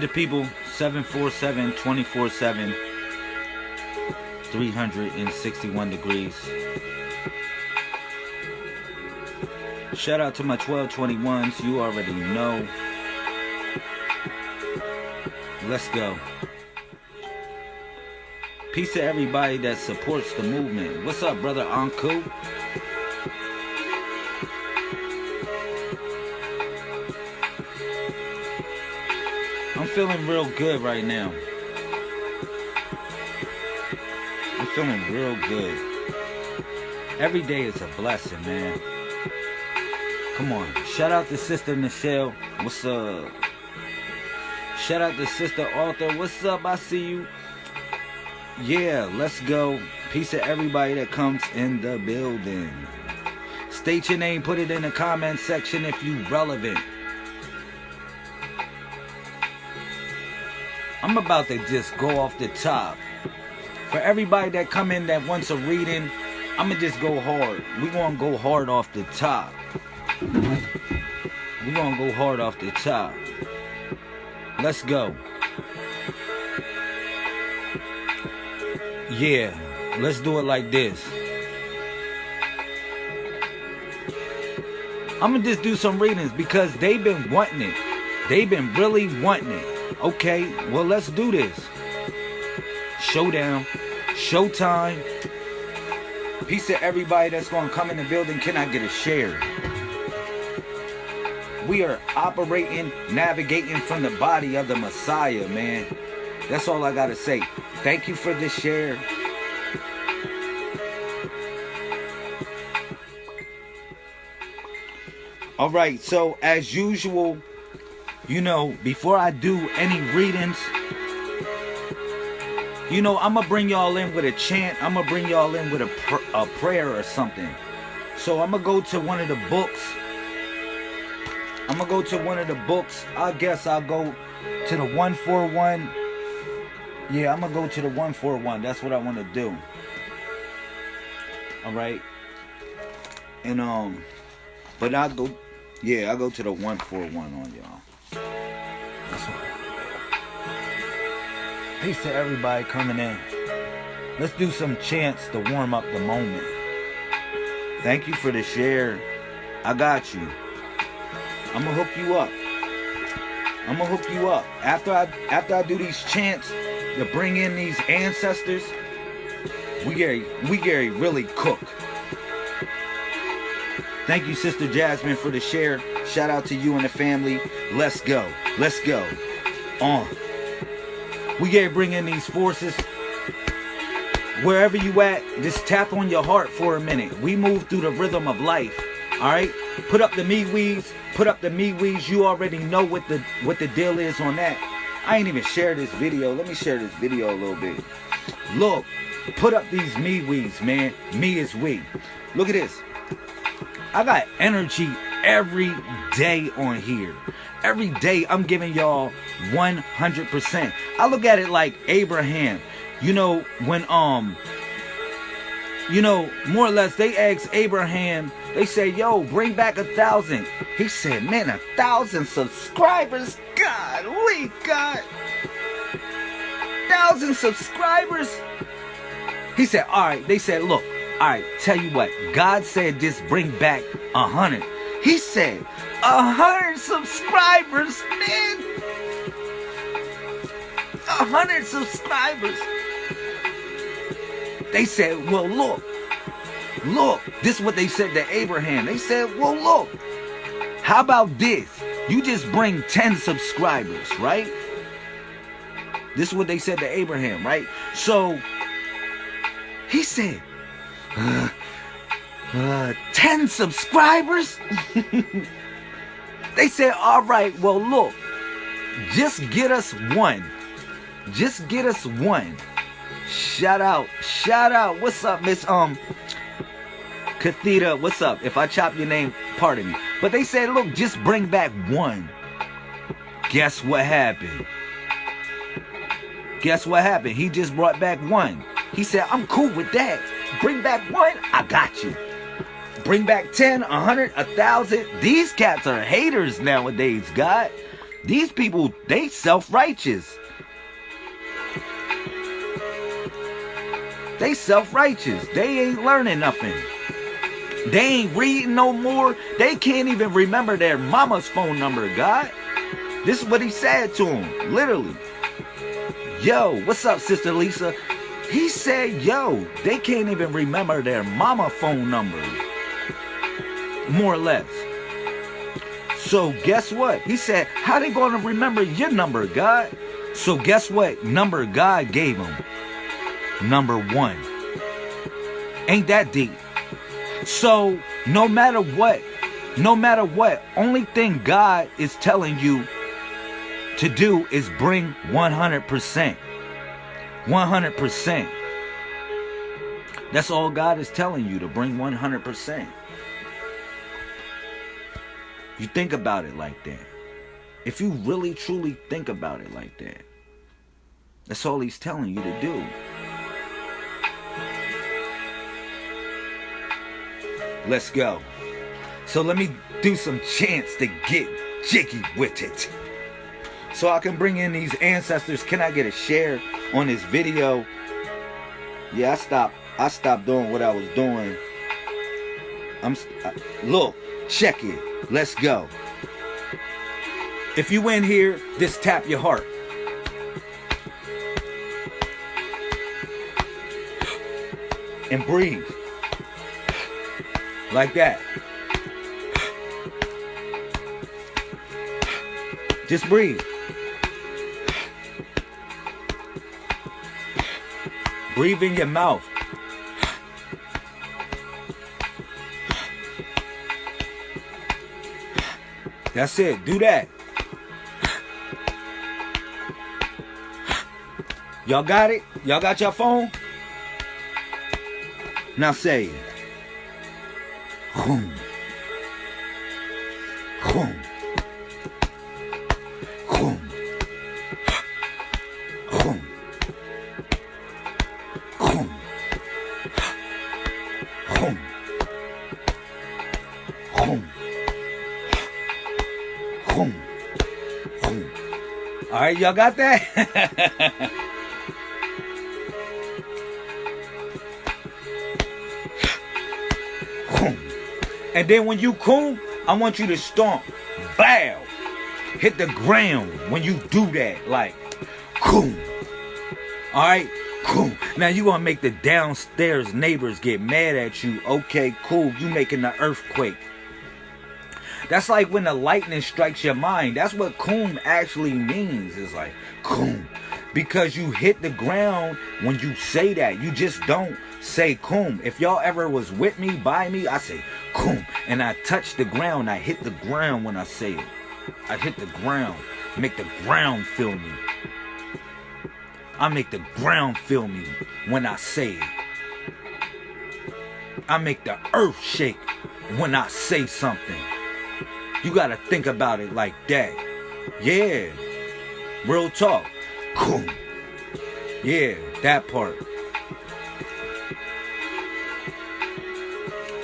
to the people. 747 24 7. 361 degrees. Shout out to my 1221s. You already know. Let's go. Peace to everybody that supports the movement. What's up, brother Anku? Feeling real good right now. I'm feeling real good. Every day is a blessing, man. Come on. Shout out to Sister Michelle. What's up? Shout out to Sister Arthur. What's up? I see you. Yeah, let's go. Peace to everybody that comes in the building. State your name, put it in the comment section if you relevant. I'm about to just go off the top. For everybody that come in that wants a reading, I'm gonna just go hard. We gonna go hard off the top. We gonna go hard off the top. Let's go. Yeah, let's do it like this. I'm gonna just do some readings because they've been wanting it. They've been really wanting it. Okay, well, let's do this. Showdown, showtime. Peace to everybody that's gonna come in the building. Can I get a share? We are operating, navigating from the body of the Messiah, man. That's all I gotta say. Thank you for the share. All right, so as usual, you know, before I do any readings, you know, I'm gonna bring y'all in with a chant. I'm gonna bring y'all in with a, pr a prayer or something. So I'm gonna go to one of the books. I'm gonna go to one of the books. I guess I'll go to the 141. Yeah, I'm gonna go to the 141. That's what I want to do. All right. And um, but I'll go. Yeah, I'll go to the 141 on y'all. Peace to everybody coming in. Let's do some chants to warm up the moment. Thank you for the share. I got you. I'm gonna hook you up. I'm gonna hook you up. After I after I do these chants to bring in these ancestors, we get we get really cook. Thank you, Sister Jasmine, for the share. Shout out to you and the family. Let's go. Let's go. On. We gotta bring in these forces. Wherever you at, just tap on your heart for a minute. We move through the rhythm of life. Alright? Put up the me weeds. Put up the me weeds. You already know what the what the deal is on that. I ain't even share this video. Let me share this video a little bit. Look, put up these me weeds, man. Me is we. Look at this. I got energy every day on here. Every day I'm giving y'all 100%. I look at it like Abraham. You know, when, um, you know, more or less they asked Abraham, they say, yo, bring back a thousand. He said, man, a thousand subscribers? God, we got thousand subscribers. He said, all right. They said, look, all right, tell you what, God said just bring back a hundred. He said, a hundred subscribers, man. A hundred subscribers. They said, well, look, look. This is what they said to Abraham. They said, well, look. How about this? You just bring 10 subscribers, right? This is what they said to Abraham, right? So he said, uh, uh, 10 subscribers? they said, all right, well, look, just get us one. Just get us one. Shout out, shout out. What's up, Miss Um Cathedra? What's up? If I chop your name, pardon me. But they said, look, just bring back one. Guess what happened? Guess what happened? He just brought back one. He said, I'm cool with that. Bring back one, I got you. Bring back 10, 100, 1,000. These cats are haters nowadays, God. These people, they self-righteous. They self-righteous. They ain't learning nothing. They ain't reading no more. They can't even remember their mama's phone number, God. This is what he said to him, literally. Yo, what's up, Sister Lisa? He said, yo, they can't even remember their mama phone number. More or less. So guess what? He said, how they going to remember your number, God? So guess what number God gave him? Number one. Ain't that deep? So no matter what, no matter what, only thing God is telling you to do is bring 100%. 100%. That's all God is telling you to bring 100%. You think about it like that. If you really truly think about it like that, that's all He's telling you to do. Let's go. So let me do some chants to get jiggy with it. So I can bring in these ancestors. Can I get a share on this video? Yeah, I stopped. I stopped doing what I was doing. I'm uh, look, check it. Let's go. If you in here, just tap your heart. And breathe. Like that. Just breathe. Breathe in your mouth. That's it. Do that. Y'all got it? Y'all got your phone? Now say it. Y'all got that? And then when you coom, I want you to stomp. Bow. Hit the ground when you do that. Like, coom. Alright? Cool. Now you gonna make the downstairs neighbors get mad at you. Okay, cool. You making the earthquake. That's like when the lightning strikes your mind. That's what coom actually means. It's like coom. Because you hit the ground when you say that. You just don't say coom. If y'all ever was with me, by me, I say coom. And I touch the ground. I hit the ground when I say it. I hit the ground. Make the ground feel me. I make the ground feel me when I say it. I make the earth shake when I say something. You gotta think about it like that. Yeah. Real talk. Cool. Yeah, that part.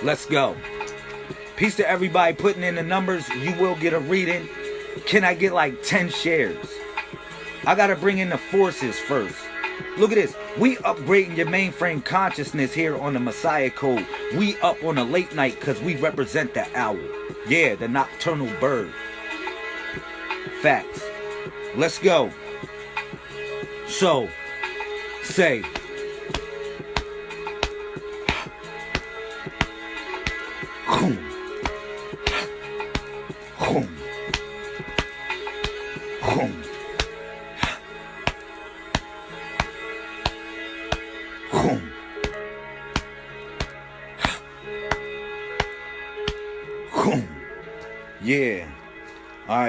Let's go. Peace to everybody putting in the numbers. You will get a reading. Can I get like 10 shares? I gotta bring in the forces first. Look at this. We upgrading your mainframe consciousness here on the Messiah Code. We up on a late night because we represent the owl. Yeah, the nocturnal bird. Facts. Let's go. So, say. Boom.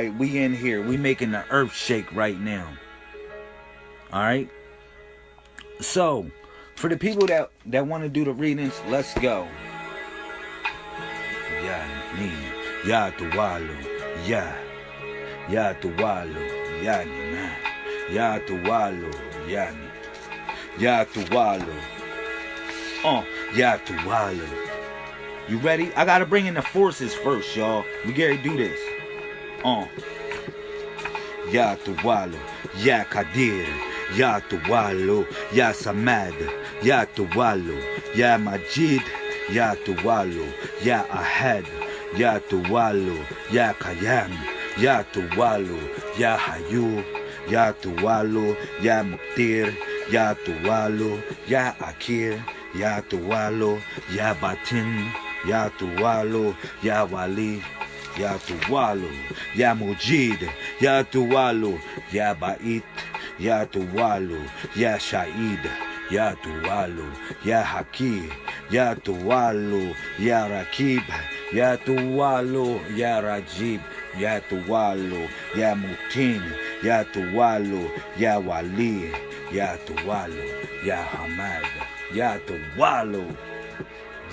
Right, we in here. We making the earth shake right now. All right. So, for the people that that want to do the readings, let's go. Ya ni ya tuwalo ya ya tuwalo ya ni na ya tuwalo ya ni ya oh ya tuwalo You ready? I gotta bring in the forces first, y'all. We gotta do this. Uh. Ya Tuwalo, Ya Kadir, Ya Tuwalo, Ya Samad, Ya Tuwalo, Ya Majid, Ya Tuwalo, Ya Ahad, Ya Tuwalo, Ya Kayam, Ya Tuwalo, Ya Hayu, Ya Tuwalo, Ya Muktir, Ya Tuwalo, Ya Akir, Ya Tuwalo, Ya Batin, Ya Tuwalo, Ya Wali, Ya Tuwalo, Ya Mujid, Ya Tuwalo, Ya Bait, Ya Tuwalo, Ya Shaid, Ya Tuwalo, Ya Haki, Ya Tuwalo, Ya Rakib, Ya Tuwalo, Ya Rajib, Ya Tuwalo, Ya Mutin, Ya Tuwalo, Ya Wali, Ya Tuwalo, Ya Hamad, Ya Tuwalo.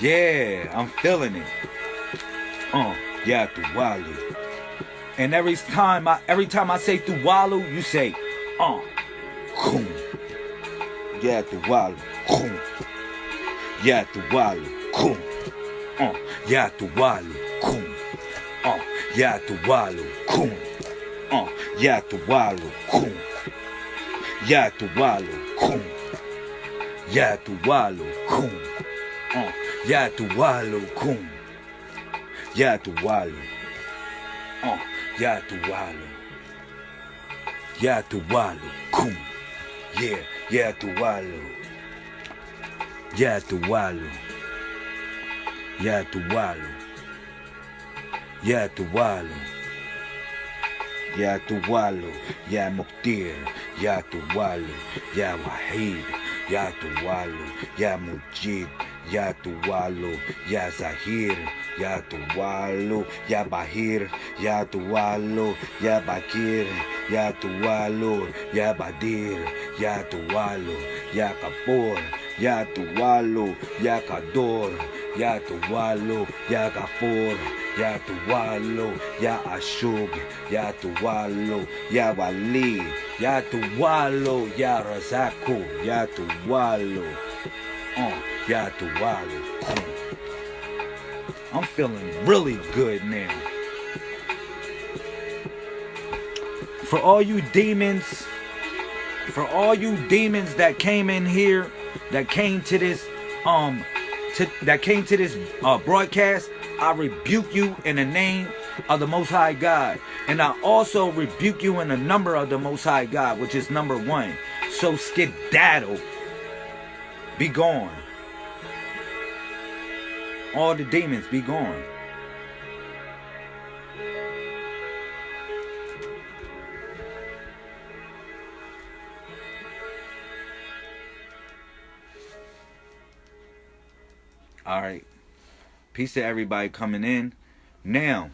Yeah, I'm feeling it. Uh, yeah, Tuwalu. And every time I every time I say Tuwalu, you say, uh, kum. Yeah, Tuwalu, kum. Yeah, Tuwalu, kum. Uh, yeah, Tuwalu, kum. Uh, yeah, Tuwalu, kum. Uh, yeah, Tuwalu, kum. Yeah, Tuwalu, kum. Yeah, Tuwalu, kum. Uh, yeah, Tuwalu, kum. Ya Tuwalu. Uh, Ya Tuwalu. Ya Tuwalu. Kum. Yeah, Ya Tuwalu. Ya Tuwalu. Ya Tuwalu. Ya Tuwalu. Ya Tuwalu. Ya Muktir. Ya Tuwalu. Ya Wahid. Ya Tuwalu. Ya Mujid. Ya Tuwalu. Ya Zahir. Ya Tuwalu, Ya Bahir, Ya Tuwalu, Ya Bakir, Ya Tuwalu, Ya Badir, Ya Tuwalu, Ya Kapur, Ya Tuwalu, Ya Kador, Ya Tuwalu, Ya Gafur, Ya Tuwalu, Ya Ashub, Ya Tuwalu, Ya Wali, Ya Tuwalu, Ya Razaku, Ya Tuwalu, uh, Ya Tuwalu. I'm feeling really good now. For all you demons, for all you demons that came in here, that came to this, um, to, that came to this uh, broadcast, I rebuke you in the name of the Most High God. And I also rebuke you in the number of the Most High God, which is number one. So skedaddle. Be gone. All the demons be gone. All right. Peace to everybody coming in. Now,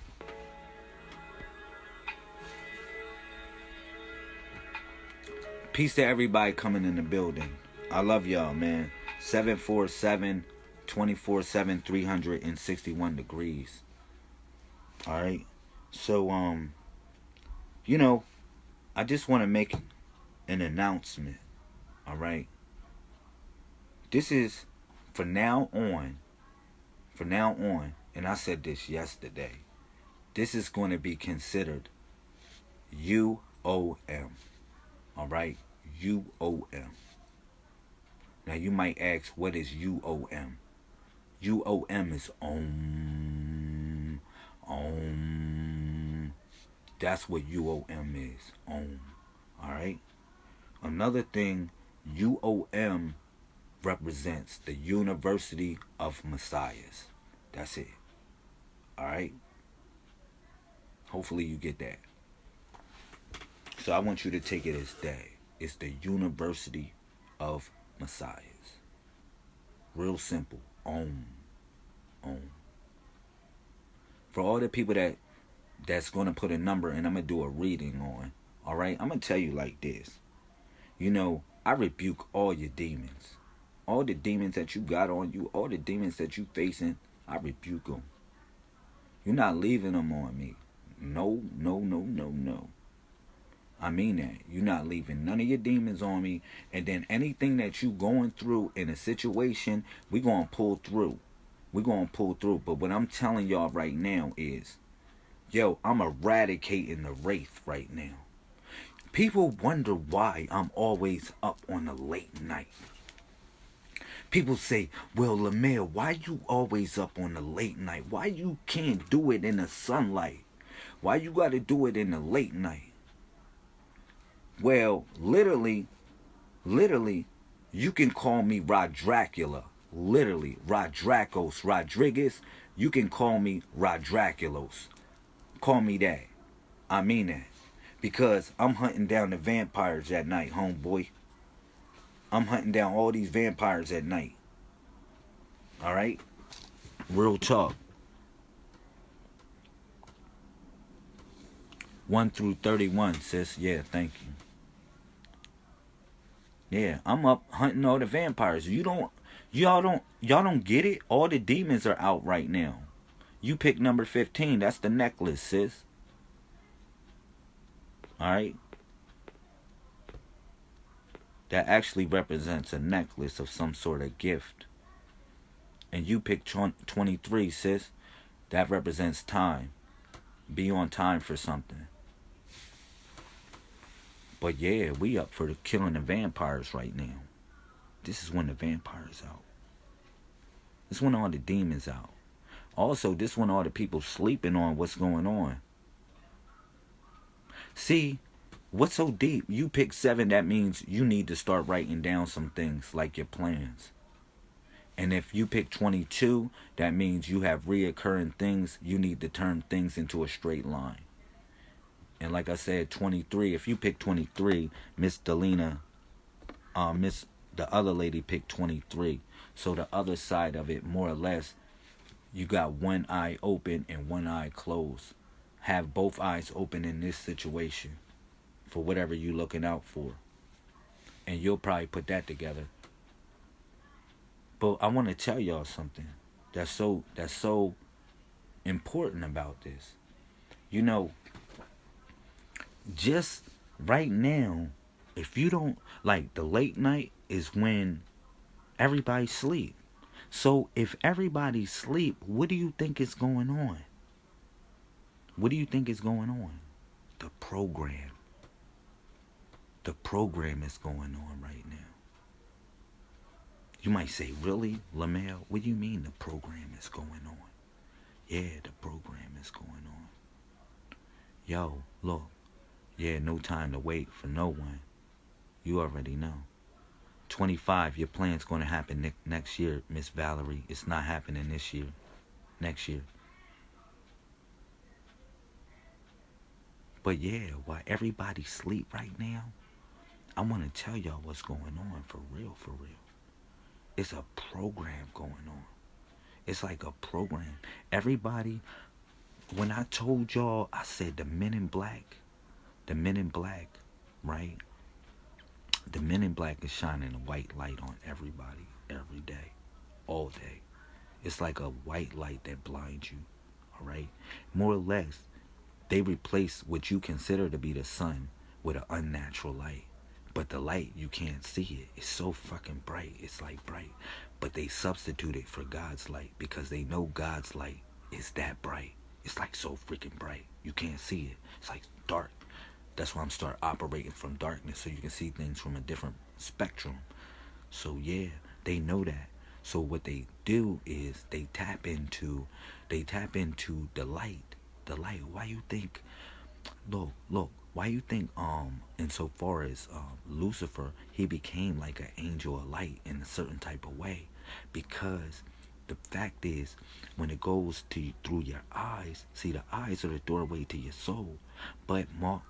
peace to everybody coming in the building. I love y'all, man. 747 24 7 361 degrees. All right? So um you know i just want to make an announcement. All right? This is for now on for now on and i said this yesterday. This is going to be considered uom all right? Uom now you might ask what is uom UOM is Om. Om. That's what UOM is. Om. Alright? Another thing, UOM represents the University of Messiahs. That's it. Alright? Hopefully you get that. So I want you to take it as that. It's the University of Messiahs. Real simple. Om. Om. For all the people that that's to put a number and I'm to do a reading on, all right? I'm to tell you like this. You know, I rebuke all your demons. All the demons that you got on you, all the demons that you facing, I rebuke them. You're not leaving them on me. No, no, no, no, no. I mean that. You're not leaving none of your demons on me. And then anything that you going through in a situation, we going to pull through. We're gonna pull through. But what I'm telling y'all right now is, yo, I'm eradicating the wraith right now. People wonder why I'm always up on a late night. People say, well, Lamel, why you always up on the late night? Why you can't do it in the sunlight? Why you gotta do it in the late night? Well, literally, literally, you can call me Rod Dracula. Literally, Rodracos Rodriguez. You can call me Rodraculos. Call me that. I mean that. Because I'm hunting down the vampires at night, homeboy. I'm hunting down all these vampires at night. Alright? Real talk. 1 through 31, sis. Yeah, thank you. Yeah, I'm up hunting all the vampires. You don't y'all don't y'all don't get it? All the demons are out right now. You pick number 15. That's the necklace, sis. Alright? That actually represents a necklace of some sort of gift. And you pick 23, sis. That represents time. Be on time for something. But yeah, we up for the killing the vampires right now. This is when the vampires out. This when all the demons out. Also, this when all the people sleeping on what's going on. See, what's so deep? You pick seven, that means you need to start writing down some things like your plans. And if you pick 22, that means you have reoccurring things. You need to turn things into a straight line. And like I said, 23, if you pick 23, Miss Delina, uh, Miss, the other lady picked 23. So the other side of it, more or less, you got one eye open and one eye closed. Have both eyes open in this situation for whatever you're looking out for. And you'll probably put that together. But I want to tell y'all something that's so that's so important about this. You know, just right now, if you don't like the late night is when everybody sleep. So if everybody sleep, what do you think is going on? What do you think is going on? The program. The program is going on right now. You might say, really, Lamel? What do you mean the program is going on? Yeah, the program is going on. Yo, look, yeah, no time to wait for no one. You already know. 25, your plan's going to happen ne- next year, Miss Valerie. It's not happening this year. Next year. But yeah, while everybody sleep right now, I want to tell y'all what's going on for real, for real. It's a program going on. It's like a program. Everybody, when I told y'all, I said the men in black the men in black, right? The men in black is shining a white light on everybody every day, all day. It's like a white light that blinds you, all right? More or less, they replace what you consider to be the sun with an unnatural light. But the light, you can't see it. It's so fucking bright. It's like bright. But they substitute it for God's light because they know God's light is that bright. It's like so freaking bright. You can't see it. It's like dark. That's why I'm start operating from darkness so you can see things from a different spectrum. So yeah, they know that. So what they do is they tap into they tap into the light. The light. Why you think look, look, why you think um insofar as um, Lucifer he became like an angel of light in a certain type of way? Because the fact is when it goes to through your eyes see the eyes are the doorway to your soul but more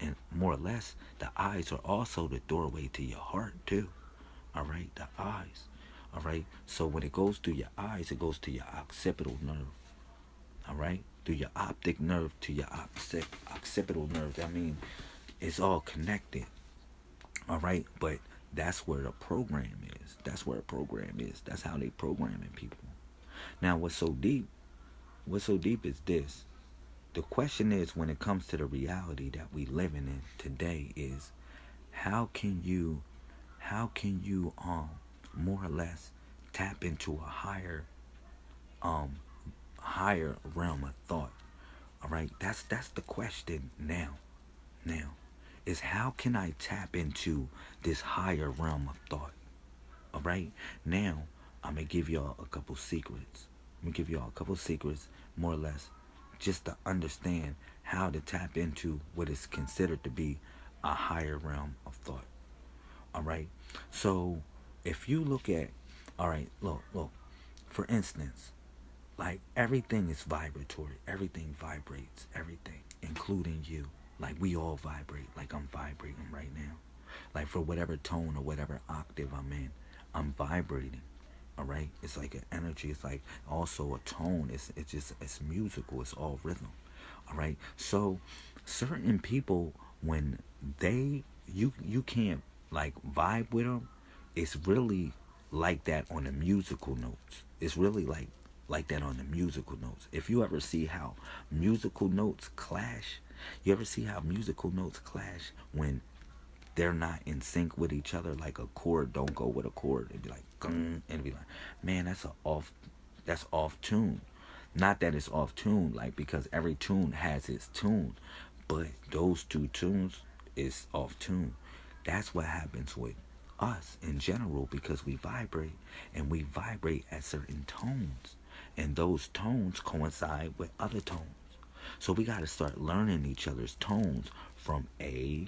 and more or less, the eyes are also the doorway to your heart too. All right, the eyes. All right. So when it goes through your eyes, it goes to your occipital nerve. All right, through your optic nerve to your occipital nerve. I mean, it's all connected. All right, but that's where the program is. That's where a program is. That's how they programming people. Now, what's so deep? What's so deep is this the question is when it comes to the reality that we living in today is how can you how can you um more or less tap into a higher um higher realm of thought. All right, that's that's the question now. Now, is how can I tap into this higher realm of thought? All right, now I'm gonna give y'all a couple secrets. I'm gonna give y'all a couple secrets, more or less, just to understand how to tap into what is considered to be a higher realm of thought. All right, so if you look at, all right, look, look, for instance, like everything is vibratory. Everything vibrates. Everything, including you. Like we all vibrate. Like I'm vibrating right now. Like for whatever tone or whatever octave I'm in, I'm vibrating. All right. It's like an energy. It's like also a tone. It's it's just it's musical. It's all rhythm. All right. So certain people when they you you can't like vibe with them. It's really like that on the musical notes. It's really like like that on the musical notes. If you ever see how musical notes clash, you ever see how musical notes clash when they're not in sync with each other, like a chord don't go with a chord. It'd be like and be like, man, that's a off that's off tune. Not that it's off tune, like because every tune has its tune, but those two tunes is off tune. That's what happens with us in general because we vibrate and we vibrate at certain tones and those tones coincide with other tones. So we got to start learning each other's tones from A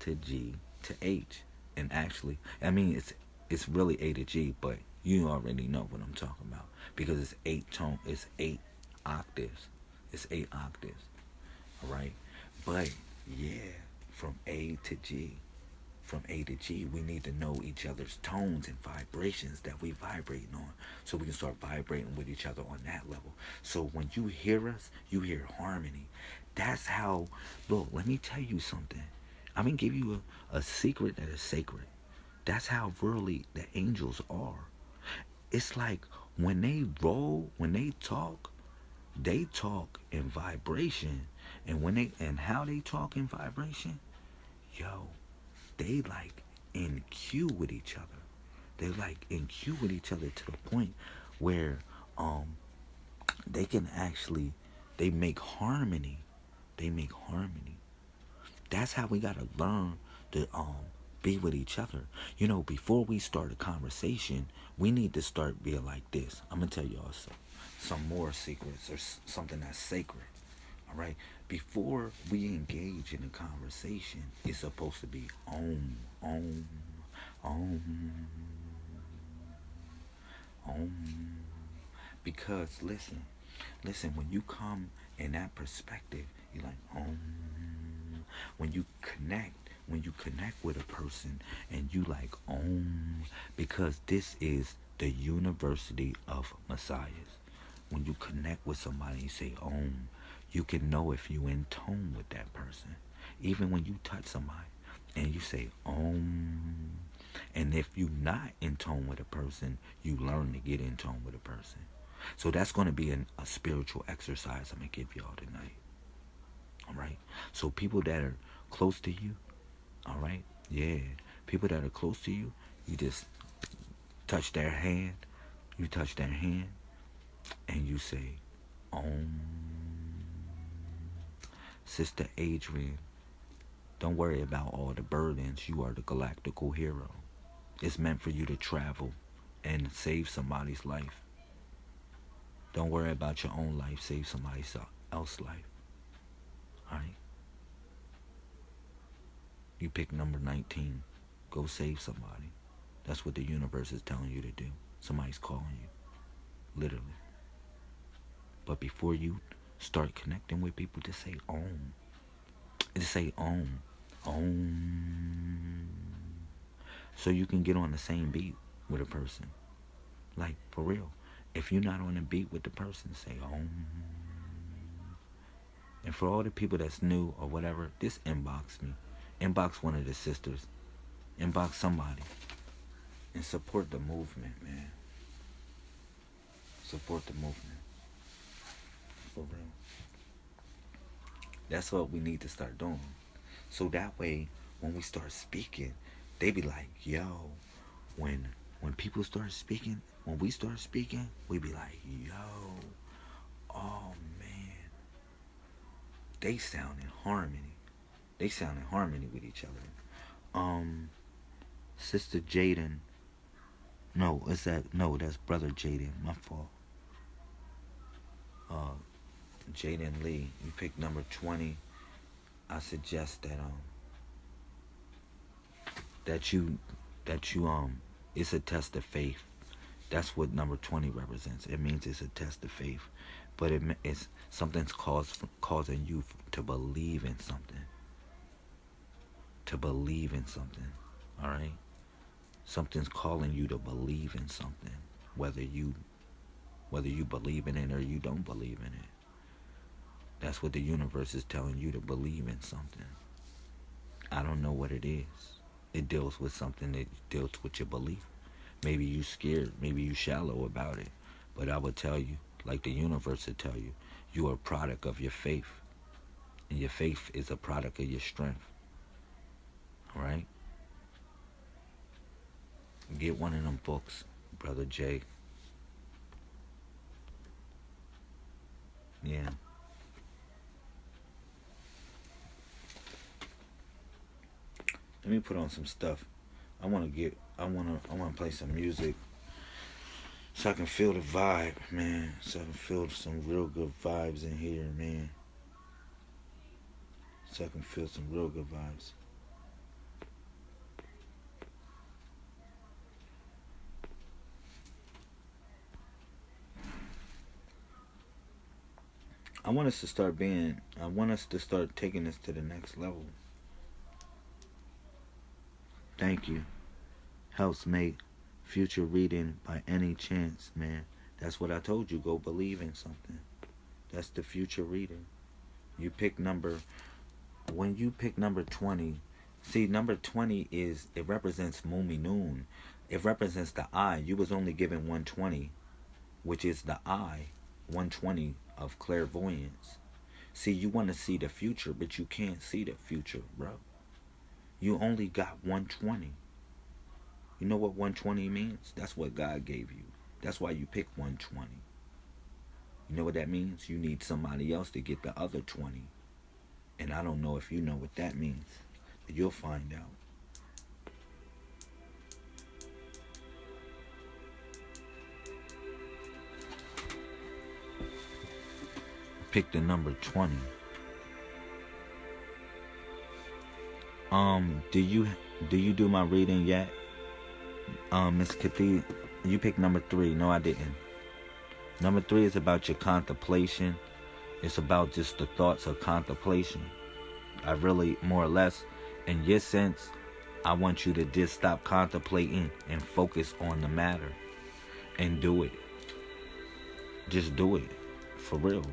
to G to H. And actually, I mean, it's it's really A to G, but you already know what I'm talking about because it's eight tone, it's eight octaves, it's eight octaves, all right. But yeah, from A to G, from A to G, we need to know each other's tones and vibrations that we vibrating on so we can start vibrating with each other on that level. So when you hear us, you hear harmony. That's how, look, let me tell you something. I'm to give you a, a secret that is sacred. That's how really the angels are. It's like when they roll, when they talk, they talk in vibration. And when they and how they talk in vibration, yo, they like in cue with each other. They like in cue with each other to the point where um they can actually they make harmony. They make harmony. That's how we gotta learn to um be with each other. You know, before we start a conversation, we need to start being like this. I'm gonna tell y'all some, some more secrets or something that's sacred. All right. Before we engage in a conversation, it's supposed to be om, om, om, om. Because listen, listen, when you come in that perspective, you're like om. When you connect, when you connect with a person and you like om, because this is the university of messiahs. When you connect with somebody, and you say om you can know if you in tone with that person. Even when you touch somebody and you say, Om. And if you're not in tone with a person, you learn to get in tone with a person. So that's going to be an, a spiritual exercise I'm going to give y'all tonight. All right? So people that are close to you, all right? Yeah. People that are close to you, you just touch their hand. You touch their hand and you say, Om. Sister Adrian, don't worry about all the burdens. You are the galactical hero. It's meant for you to travel and save somebody's life. Don't worry about your own life. Save somebody else's life. Alright? You pick number 19. Go save somebody. That's what the universe is telling you to do. Somebody's calling you. Literally. But before you Start connecting with people just say om. To say om. Om. So you can get on the same beat with a person. Like, for real. If you're not on the beat with the person, say om. And for all the people that's new or whatever, just inbox me. Inbox one of the sisters. Inbox somebody. And support the movement, man. Support the movement. For real. That's what we need to start doing. So that way, when we start speaking, they be like, yo, when when people start speaking, when we start speaking, we be like, yo, oh man, they sound in harmony. They sound in harmony with each other. Um, Sister Jaden. No, is that no? That's Brother Jaden. My fault. Uh, Jaden Lee. You picked number twenty. I suggest that um that you that you um it's a test of faith. That's what number 20 represents. It means it's a test of faith, but it, it's something's cause, causing you to believe in something. To believe in something, all right? Something's calling you to believe in something, whether you whether you believe in it or you don't believe in it. That's what the universe is telling you to believe in something. I don't know what it is it deals with something that deals with your belief. Maybe you scared, maybe you shallow about it. But I would tell you, like the universe would tell you, you are a product of your faith. And your faith is a product of your strength. Alright? Get one of them books, Brother Jay. Yeah. Let me put on some stuff. I want to get. I want to. I want to play some music so I can feel the vibe, man. So I can feel some real good vibes in here, man. So I can feel some real good vibes. I want us to start being. I want us to start taking this to the next level. Thank you. Helps make future reading by any chance, man. That's what I told you. Go believe in something. That's the future reading. You pick number, when you pick number 20, see, number 20 is, it represents Mumi Noon. It represents the eye. You was only given 120, which is the eye, 120 of clairvoyance. See, you want to see the future, but you can't see the future, bro. You only got 120. You know what 120 means? That's what God gave you. That's why you pick 120. You know what that means? You need somebody else to get the other 20. And I don't know if you know what that means. But you'll find out. Pick the number 20. Um, do you do you do my reading yet? Um, Miss Kathy, you picked number three. No, I didn't. Number three is about your contemplation. It's about just the thoughts of contemplation. I really, more or less, in your sense, I want you to just stop contemplating and focus on the matter and do it. Just do it. For real.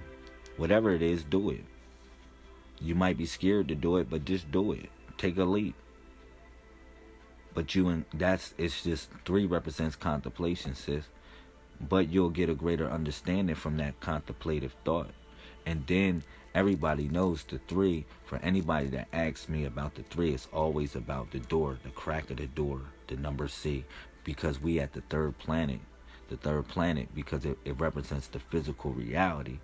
Whatever it is, do it. You might be scared to do it, but just do it take a leap. But you and that's it's just three represents contemplation, sis. But you'll get a greater understanding from that contemplative thought. And then everybody knows the three. For anybody that asks me about the three, it's always about the door, the crack of the door, the number C. Because we at the third planet. The third planet because it, it represents the physical reality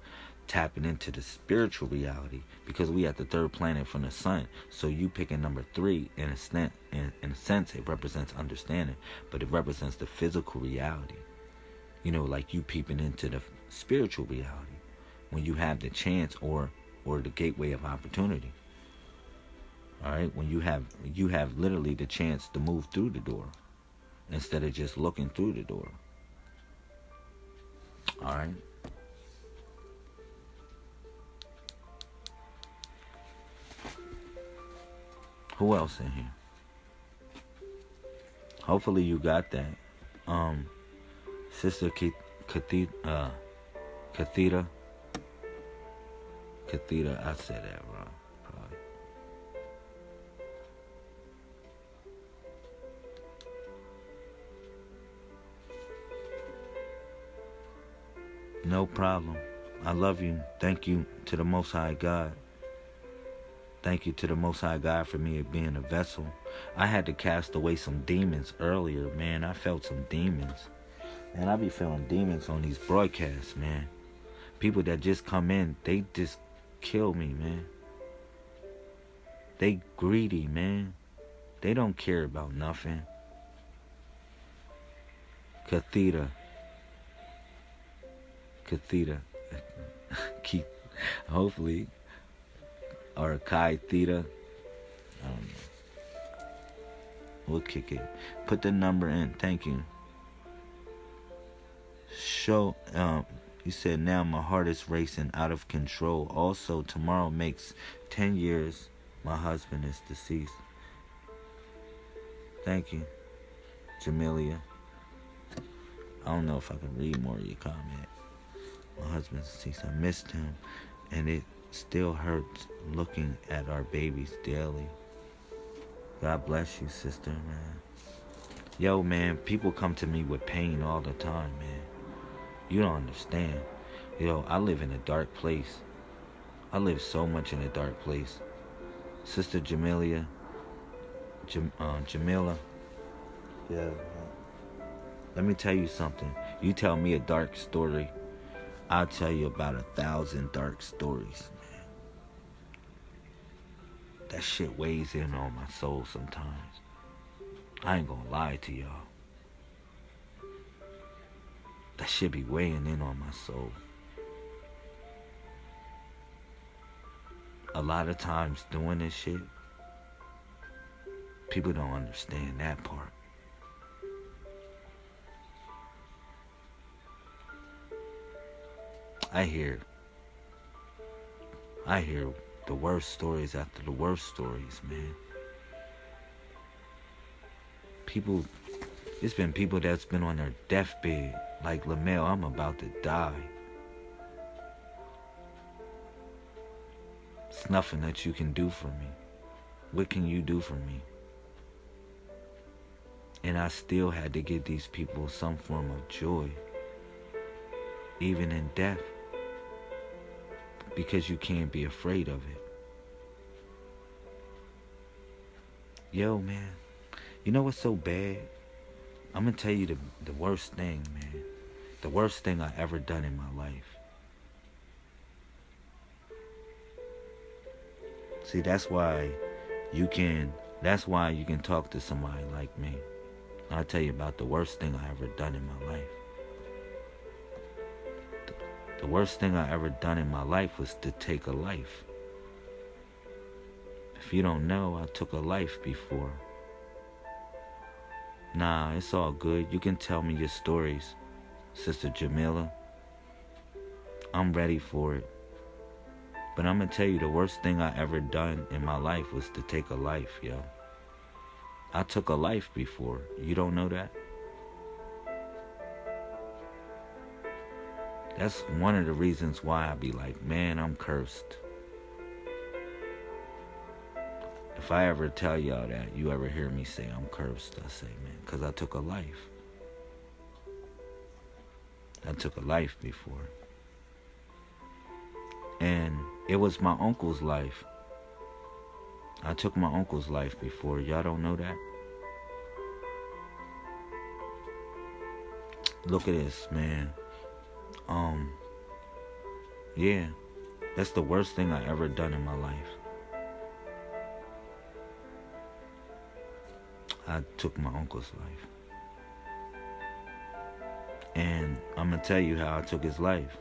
tapping into the spiritual reality because we at the third planet from the sun. So you picking number three in a sense, in, in a sense, it represents understanding, but it represents the physical reality. You know, like you peeping into the spiritual reality when you have the chance or or the gateway of opportunity. All right, when you have you have literally the chance to move through the door instead of just looking through the door. All right. Who else in here? Hopefully you got that. Um, Sister Kathita, uh, Kathita, Kathita, I said that wrong. No problem. I love you. Thank you to the Most High God Thank you to the Most High God for me being a vessel. I had to cast away some demons earlier, man. I felt some demons. And I be feeling demons on these broadcasts, man. People that just come in, they just kill me, man. They greedy, man. They don't care about nothing. Cathedra. Cathedra. Keep hopefully or Chi Theta. Um, we'll kick it. Put the number in. Thank you. Show um you said now my heart is racing out of control. Also tomorrow makes ten years my husband is deceased. Thank you. Jamelia. I don't know if I can read more of your comment. My husband's deceased. I missed him and it still hurts looking at our babies daily. God bless you, sister, man. Yo, man, people come to me with pain all the time, man. You don't understand. Yo, I live in a dark place. I live so much in a dark place. Sister Jamelia, Jam, uh, Jamila. Yeah. Let me tell you something. You tell me a dark story, I'll tell you about a thousand dark stories. That shit weighs in on my soul sometimes. I ain't gonna lie to y'all. That shit be weighing in on my soul. A lot of times doing this shit, people don't understand that part. I hear I hear the worst stories after the worst stories, man. People it's been people that's been on their deathbed, like Lamel, I'm about to die. It's nothing that you can do for me. What can you do for me? And I still had to give these people some form of joy, even in death because you can't be afraid of it. Yo, man, you know what's so bad? I'm gonna tell you the the worst thing, man. The worst thing I ever done in my life. See, that's why you can that's why you can talk to somebody like me. I'll tell you about the worst thing I ever done in my life. The worst thing I ever done in my life was to take a life. If you don't know, I took a life before. Nah, it's all good. You can tell me your stories, Sister Jamila. I'm ready for it. But I'm gonna tell you the worst thing I ever done in my life was to take a life, yo. I took a life before. You don't know that? That's one of the reasons why I be like, man, I'm cursed. If I ever tell y'all that, you ever hear me say I'm cursed, I say, man, because I took a life. I took a life before. And it was my uncle's life. I took my uncle's life before. Y'all don't know that? Look at this, man. Um, yeah, that's the worst thing I ever done in my life. I took my uncle's life. And I'm going to tell you how I took his life.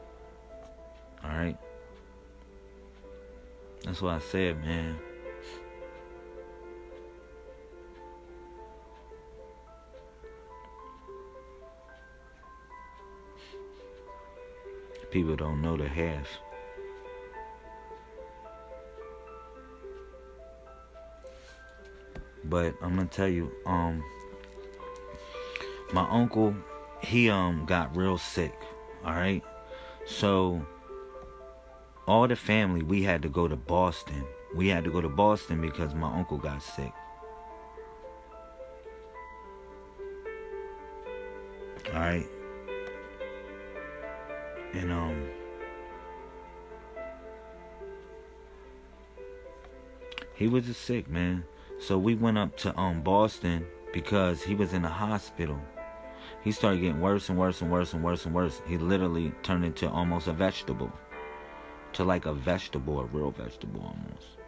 Alright? That's what I said, man. People don't know the half. But I'm gonna tell you, um, my uncle, he um got real sick. All right, so all the family we had to go to Boston. We had to go to Boston because my uncle got sick. All right, he was just sick, man. So we went up to um Boston because he was in the hospital. He started getting worse and worse and worse and worse and worse. He literally turned into almost a vegetable. To like a vegetable, a real vegetable almost.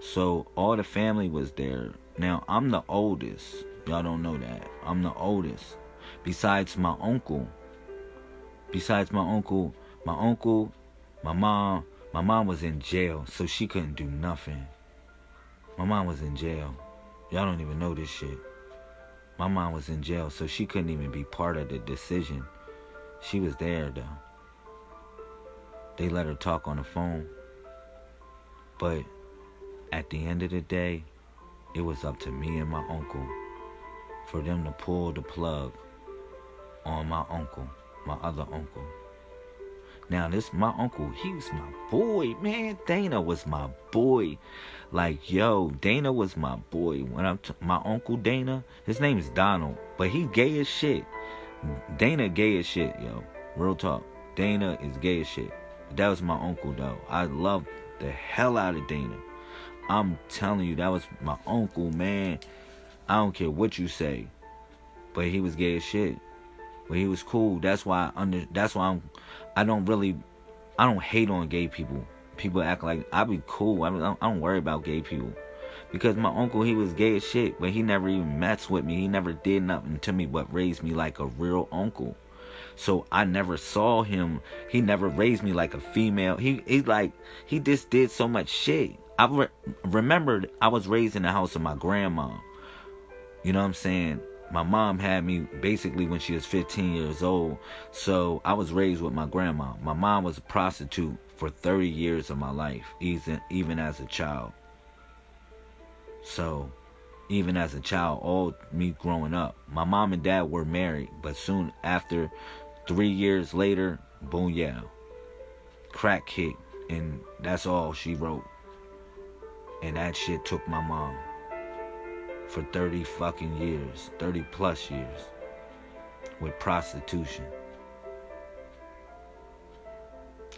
So all the family was there. Now I'm the oldest. Y'all don't know that. I'm the oldest. Besides my uncle. Besides my uncle, my uncle, my mom, my mom was in jail, so she couldn't do nothing. My mom was in jail. Y'all don't even know this shit. My mom was in jail, so she couldn't even be part of the decision. She was there though. They let her talk on the phone. But at the end of the day, it was up to me and my uncle for them to pull the plug on my uncle, my other uncle. Now this my uncle, he was my boy, man. Dana was my boy. Like yo, Dana was my boy. When I'm t- my uncle Dana, his name is Donald, but he gay as shit. Dana gay as shit, yo. Real talk. Dana is gay as shit. That was my uncle though. I love the hell out of Dana. I'm telling you, that was my uncle, man. I don't care what you say, but he was gay as shit. But he was cool. That's why I under. That's why I'm. I don't really. I don't hate on gay people. People act like I be cool. I don't, I don't worry about gay people because my uncle he was gay as shit, but he never even messed with me. He never did nothing to me but raised me like a real uncle. So I never saw him. He never raised me like a female. He he like he just did so much shit. I re- remembered I was raised in the house of my grandma. You know what I'm saying? My mom had me basically when she was 15 years old. So I was raised with my grandma. My mom was a prostitute for 30 years of my life, even even as a child. So, even as a child, all me growing up, my mom and dad were married, but soon after, three years later, boom, yeah, crack hit, and that's all she wrote. And that shit took my mom for 30 fucking years, 30 plus years with prostitution,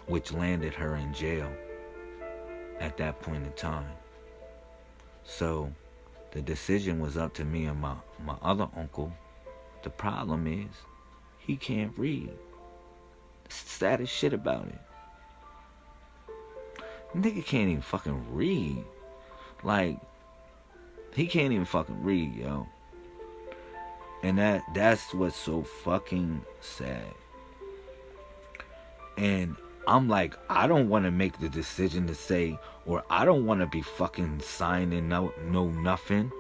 which landed her in jail at that point in time. So the decision was up to me and my, my other uncle. The problem is he can't read. the saddest shit about it. Nigga can't even fucking read. Like, he can't even fucking read, yo. And that that's what's so fucking sad. And I'm like, I don't want to make the decision to say, or I don't want to be fucking signing no, no nothing.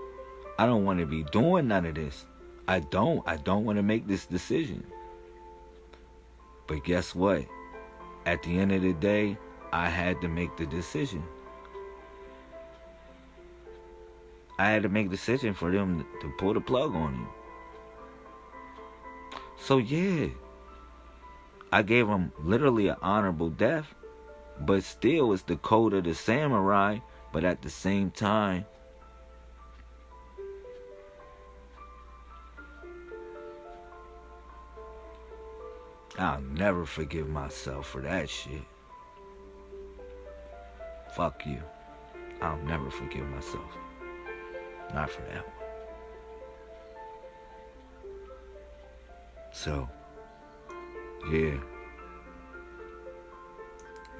I don't want to be doing none of this. I don't. I don't want to make this decision. But guess what? At the end of the day, I had to make the decision. I had to make a decision for them to pull the plug on you. So yeah, I gave him literally an honorable death, but still it's the code of the samurai. But at the same time, I'll never forgive myself for that shit. Fuck you. I'll never forgive myself. Not for that one. So, yeah.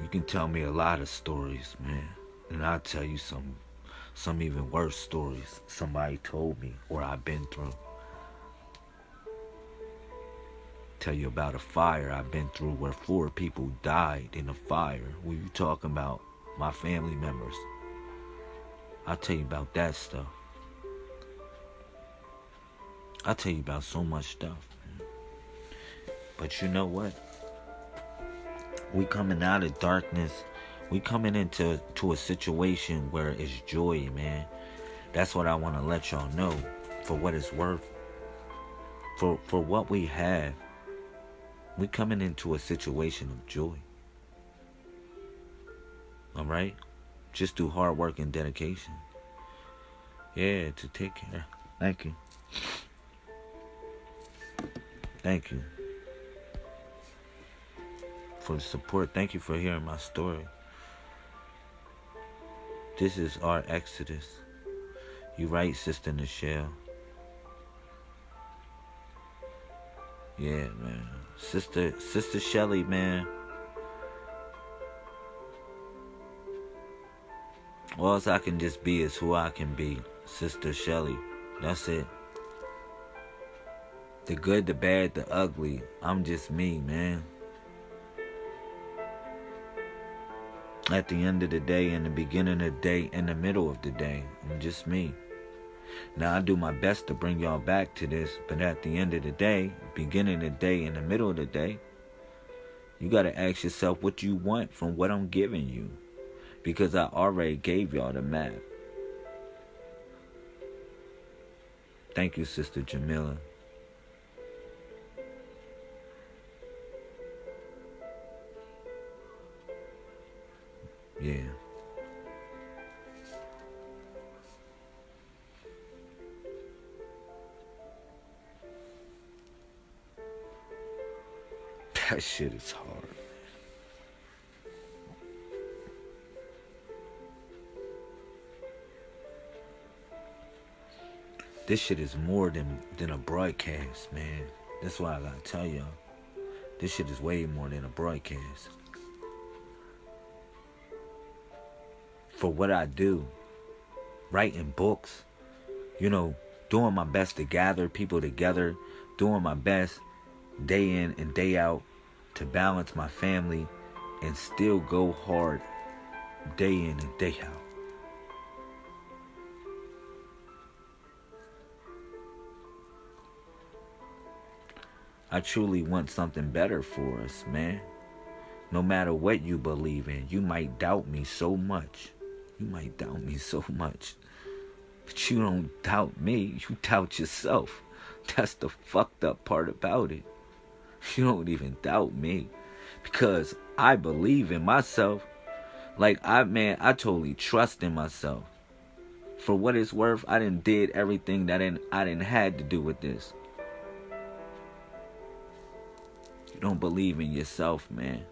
You can tell me a lot of stories, man. And I'll tell you some some even worse stories somebody told me or I've been through. Tell you about a fire I've been through where four people died in a fire. What you talking about? My family members. I'll tell you about that stuff. I'll tell you about so much stuff. But you know what? We coming out of darkness. We coming into to a situation where it's joy, man. That's what I want to let y'all know for what it's worth. For for what we have. We coming into a situation of joy. All right? Just through hard work and dedication. Yeah, to take care. Thank you. Thank you for the support. Thank you for hearing my story. This is our exodus. You right, Sister Nichelle. Yeah, man. Sister Sister Shelly, man. All I can just be is who I can be. Sister Shelly. That's it. The good, the bad, the ugly. I'm just me, man. At the end of the day, in the beginning of the day, in the middle of the day, I'm just me. Now I do my best to bring y'all back to this, but at the end of the day, beginning of the day, in the middle of the day, you gotta ask yourself what you want from what I'm giving you. Because I already gave y'all the map. Thank you, Sister Jamila. Yeah. That shit is hard. This shit is more than than a broadcast, man. That's why I gotta tell y'all. This shit is way more than a broadcast. For what I do, writing books, you know, doing my best to gather people together, doing my best day in and day out to balance my family and still go hard day in and day out. I truly want something better for us, man. No matter what you believe in, you might doubt me so much. You might doubt me so much. But you don't doubt me, you doubt yourself. That's the fucked up part about it. You don't even doubt me because I believe in myself. Like I man, I totally trust in myself. For what it's worth, I didn't did everything that I didn't, I didn't had to do with this. You don't believe in yourself, man.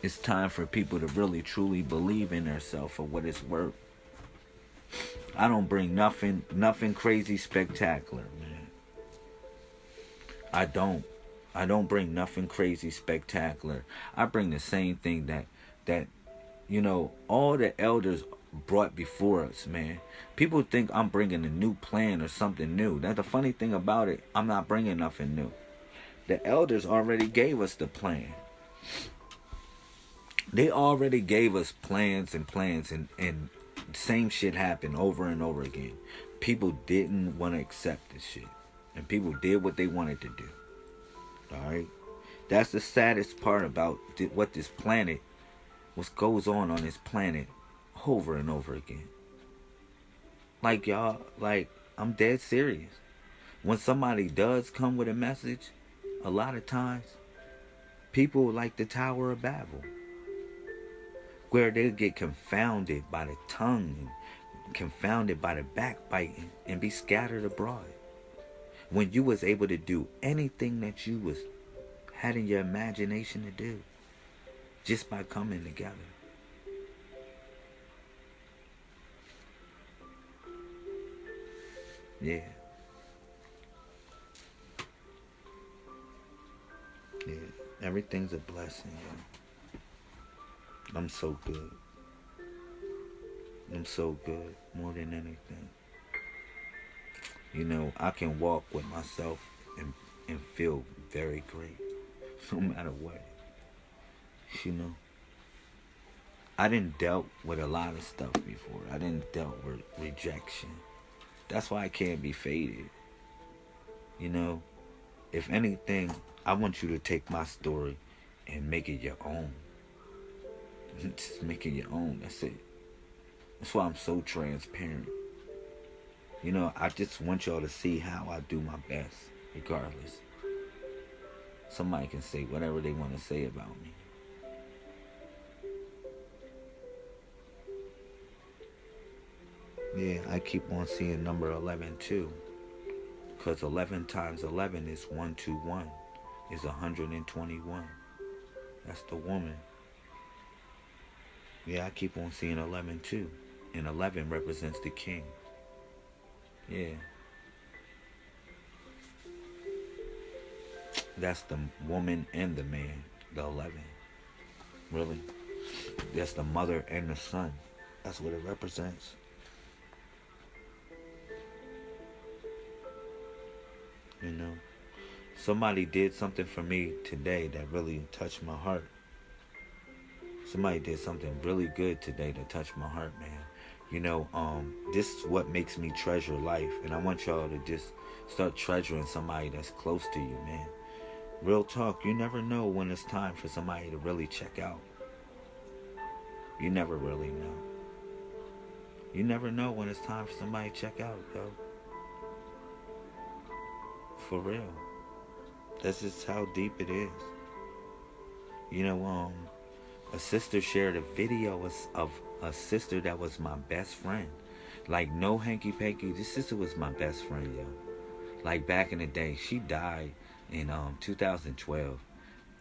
It's time for people to really truly believe in themselves for what it's worth. I don't bring nothing nothing crazy spectacular, man. I don't. I don't bring nothing crazy spectacular. I bring the same thing that that you know all the elders brought before us, man. People think I'm bringing a new plan or something new. That's the funny thing about it. I'm not bringing nothing new. The elders already gave us the plan. They already gave us plans and plans and and same shit happened over and over again. People didn't want to accept this shit. And people did what they wanted to do. Alright? That's the saddest part about what this planet, what goes on on this planet over and over again. Like y'all, like, I'm dead serious. When somebody does come with a message, a lot of times, people like the Tower of Babel, where they get confounded by the tongue and confounded by the backbiting and be scattered abroad when you was able to do anything that you was had in your imagination to do just by coming together. Yeah. Yeah. Everything's a blessing, yeah. I'm so good. I'm so good more than anything you know, I can walk with myself and, and feel very great no matter what. You know, I didn't dealt with a lot of stuff before. I didn't dealt with rejection. That's why I can't be faded. You know, if anything, I want you to take my story and make it your own. Just make it your own. That's it. That's why I'm so transparent. You know, I just want y'all to see how I do my best, regardless. Somebody can say whatever they want to say about me. Yeah, I keep on seeing number 11 too. Because 11 times 11 is 121, is 121. That's the woman. Yeah, I keep on seeing 11 too. And 11 represents the king. Yeah. That's the woman and the man, the 11. Really? That's the mother and the son. That's what it represents. You know? Somebody did something for me today that really touched my heart. Somebody did something really good today to touch my heart, man. You know, um, this is what makes me treasure life. And I want y'all to just start treasuring somebody that's close to you, man. Real talk, you never know when it's time for somebody to really check out. You never really know. You never know when it's time for somebody to check out, yo. For real. That's just how deep it is. You know, um, a sister shared a video of, a sister that was my best friend. Like no hanky panky. This sister was my best friend, yo. Like back in the day, she died in um 2012,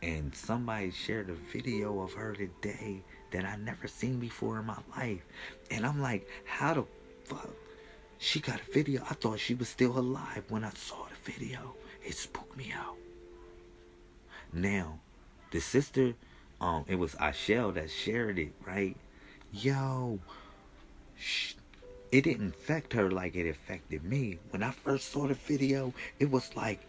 and somebody shared a video of her today that I never seen before in my life, and I'm like, how the fuck? She got a video. I thought she was still alive when I saw the video. It spooked me out. Now, the sister, um, it was Ashell that shared it, right? Yo, sh- it didn't affect her like it affected me. When I first saw the video, it was like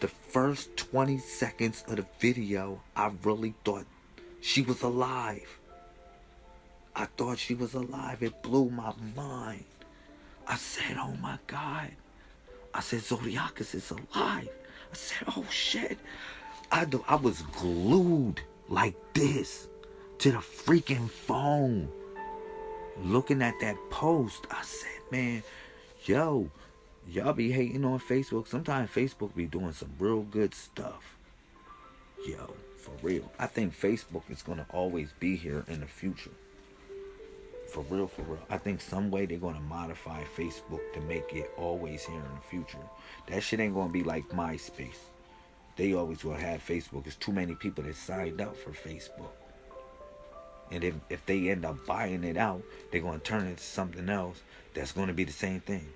the first 20 seconds of the video, I really thought she was alive. I thought she was alive. It blew my mind. I said, oh my God. I said, Zodiacus is alive. I said, oh shit. I, do, I was glued like this to the freaking phone. Looking at that post, I said, man, yo, y'all be hating on Facebook. Sometimes Facebook be doing some real good stuff. Yo, for real. I think Facebook is going to always be here in the future. For real, for real. I think some way they're going to modify Facebook to make it always here in the future. That shit ain't going to be like MySpace they always will have Facebook. There's too many people that signed up for Facebook. And if, if they end up buying it out, they're going to turn it into something else that's going to be the same thing.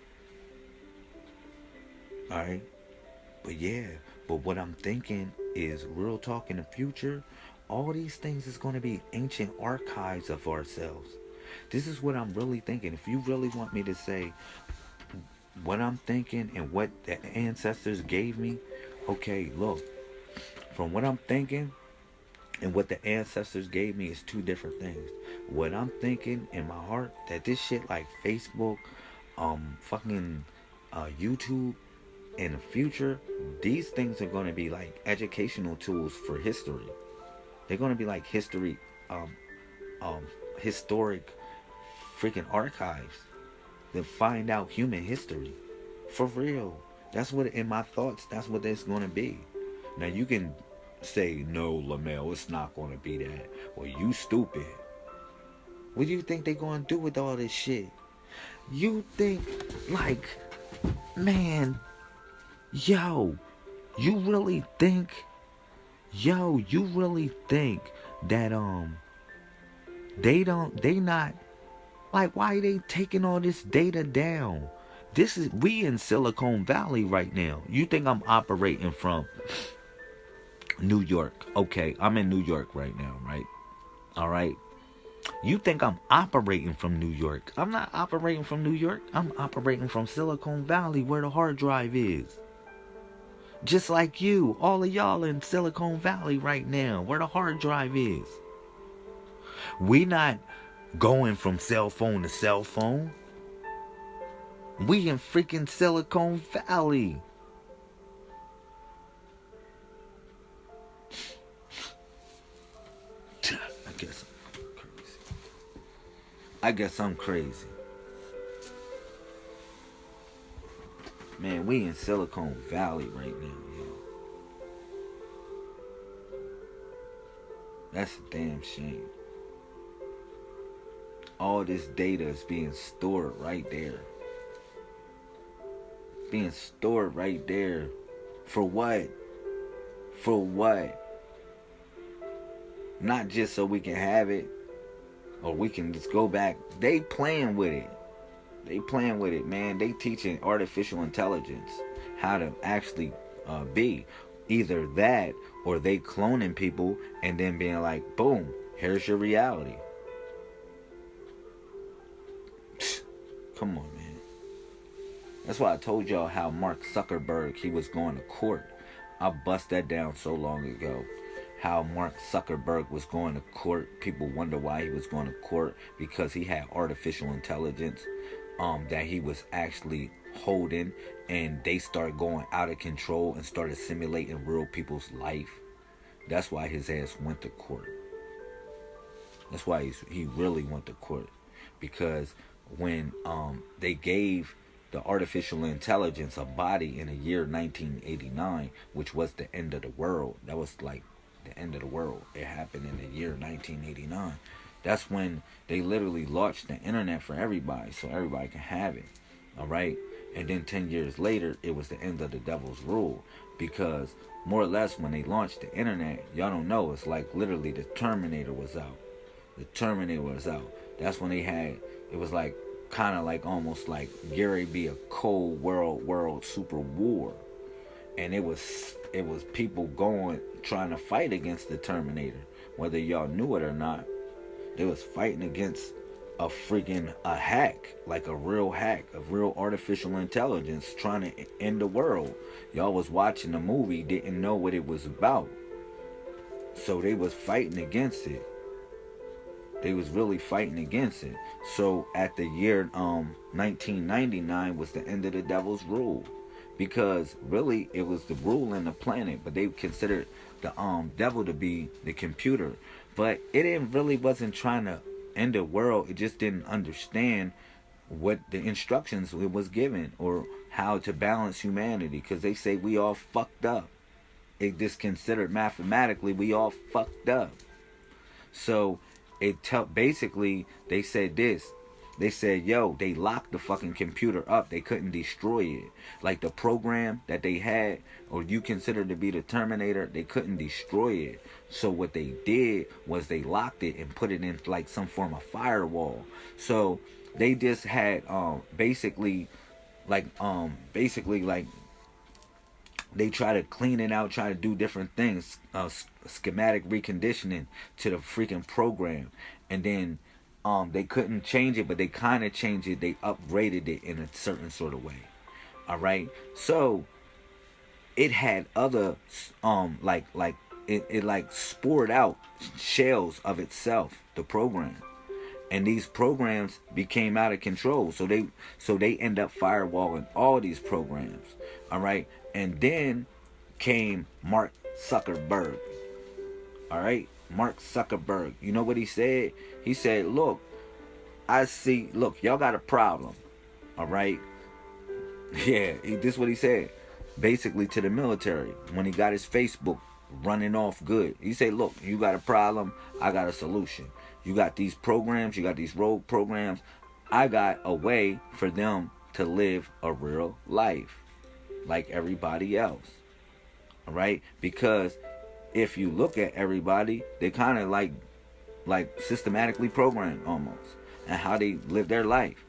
Alright? But yeah, but what I'm thinking is real talk in the future, all these things is going to be ancient archives of ourselves. This is what I'm really thinking. If you really want me to say what I'm thinking and what the ancestors gave me, okay, look, from what I'm thinking and what the ancestors gave me is two different things. What I'm thinking in my heart that this shit like Facebook, um, fucking uh, YouTube, in the future, these things are going to be like educational tools for history. They're going to be like history, um, um, historic, freaking archives that find out human history, for real. That's what in my thoughts. That's what it's to be. Now you can say no, Lamel. It's not to be that. Well, you stupid. What do you think they're going to do with all this shit? You think like, man, yo, you really think, yo, you really think that um, they don't, they not, like, why they taking all this data down? This is we in Silicon Valley right now. You think I'm operating from New York? Okay, I'm in New York right now, right? All right. You think I'm operating from New York? I'm not operating from New York. I'm operating from Silicon Valley where the hard drive is. Just like you, all of y'all in Silicon Valley right now, where the hard drive is. We not going from cell phone to cell phone. We in freaking Silicon Valley. I guess I'm crazy. I guess I'm crazy. Man, we in Silicon Valley right now, yo. That's a damn shame. All this data is being stored right there being stored right there. For what? For what? Not just so we can have it. or we can just go back. They playing with it. They playing with it, man. They teaching artificial intelligence how to actually uh, be. Either that or they cloning people and then being like, boom, here's your reality. Come on. That's why I told y'all how Mark Zuckerberg he was going to court. I bust that down so long ago. How Mark Zuckerberg was going to court. People wonder why he was going to court because he had artificial intelligence um, that he was actually holding, and they started going out of control and started simulating real people's life. That's why his ass went to court. That's why he really went to court because when um, they gave the artificial intelligence a body in the year 1989, which was the end of the world. That was like the end of the world. It happened in the year 1989. That's when they literally launched the internet for everybody, so everybody can have it. All right. And then 10 years later, it was the end of the devil's rule because more or less when they launched the internet, y'all don't know, it's like literally the Terminator was out. The Terminator was out. That's when they had it was like kind of like almost like Gary be a cold world world super war. And it was it was people going trying to fight against the Terminator, whether y'all knew it or not. They was fighting against a freaking a hack, like a real hack, a real artificial intelligence trying to end the world. Y'all was watching the movie, didn't know what it was about. So they was fighting against it. They was really fighting against it. So at the year um 1999 was the end of the devil's rule. Because really it was the rule in the planet, but they considered the um devil to be the computer. But it didn't really wasn't trying to end the world. It just didn't understand what the instructions it was given or how to balance humanity because they say we all fucked up. It just considered mathematically we all fucked up. So it tell basically they said this. They said, yo, they locked the fucking computer up. They couldn't destroy it. Like the program that they had, or you consider to be the Terminator, they couldn't destroy it. So what they did was they locked it and put it in like some form of firewall. So they just had um basically like um basically like they try to clean it out, try to do different things, uh, schematic reconditioning to the freaking program, and then um, they couldn't change it, but they kind of changed it. They upgraded it in a certain sort of way. All right, so it had other um like like it, it like spored out shells of itself the program. And these programs became out of control. So they so they end up firewalling all these programs. All right and then came mark zuckerberg. All right? Mark zuckerberg. You know what he said? He said look i see look y'all got a problem. All right? Yeah he, this is what he said basically to the military when he got his facebook running off good. He said look you got a problem i got a solution. You got these programs, you got these road programs. I got a way for them to live a real life like everybody else. All right? Because if you look at everybody, they kind of like like systematically programmed almost and how they live their life.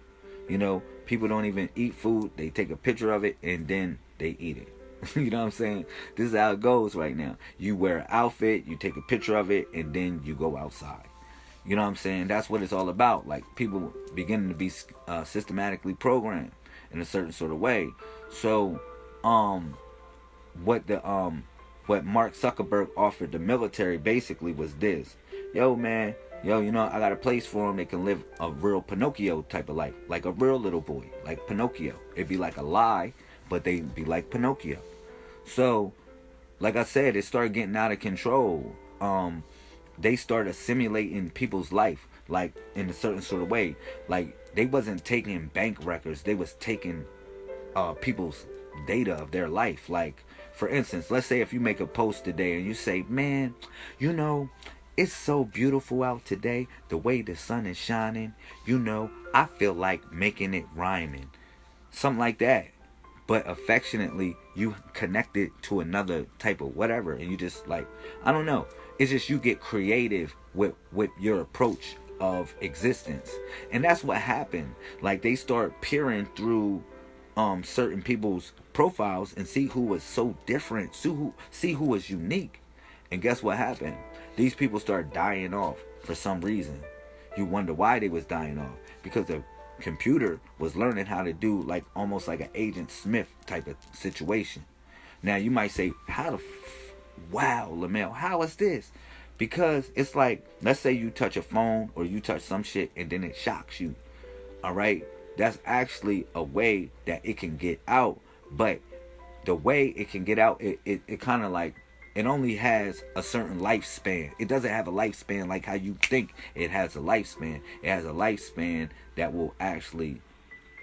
You know, people don't even eat food. They take a picture of it and then they eat it. you know what I'm saying? This is how it goes right now. You wear an outfit, you take a picture of it, and then you go outside. You know what I'm saying? That's what it's all about. Like people beginning to be uh, systematically programmed in a certain sort of way. So, um, what the um, what Mark Zuckerberg offered the military basically was this: Yo, man, yo, you know, I got a place for them. They can live a real Pinocchio type of life, like a real little boy, like Pinocchio. It'd be like a lie, but they'd be like Pinocchio. So, like I said, it started getting out of control. Um, they started simulating people's life like in a certain sort of way like they wasn't taking bank records they was taking uh people's data of their life. Like for instance let's say if you make a post today and you say man you know it's so beautiful out today the way the sun is shining. You know i feel like making it rhyming. Something like that. But affectionately you connect it to another type of whatever and you just like i don't know. It's just you get creative with with your approach of existence. And that's what happened. Like they start peering through um certain people's profiles and see who was so different, see who see who was unique. And guess what happened? These people start dying off for some reason. You wonder why they was dying off. Because the computer was learning how to do like almost like an agent Smith type of situation. Now you might say, how the wow, Lamel, how is this? Because it's like, let's say you touch a phone or you touch some shit and then it shocks you. All right. That's actually a way that it can get out. But the way it can get out, it, it, it kind of like, it only has a certain lifespan. It doesn't have a lifespan like how you think it has a lifespan. It has a lifespan that will actually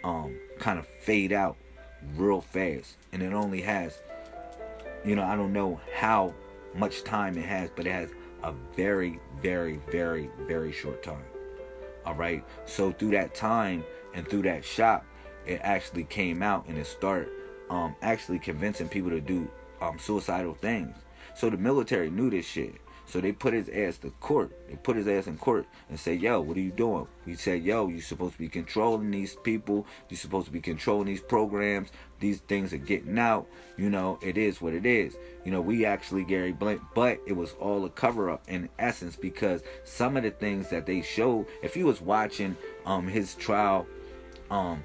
um kind of fade out real fast. And it only has, you know, I don't know how much time it has, but it has a very, very, very, very short time. All right. So through that time and through that shop, it actually came out and it started um, actually convincing people to do um, suicidal things. So the military knew this shit. So they put his ass to court. They put his ass in court and say, "Yo, what are you doing?" He said, "Yo, you're supposed to be controlling these people. You're supposed to be controlling these programs. These things are getting out. You know, it is what it is. You know, we actually Gary Blink, but it was all a cover up in essence because some of the things that they showed. If you was watching um his trial, um,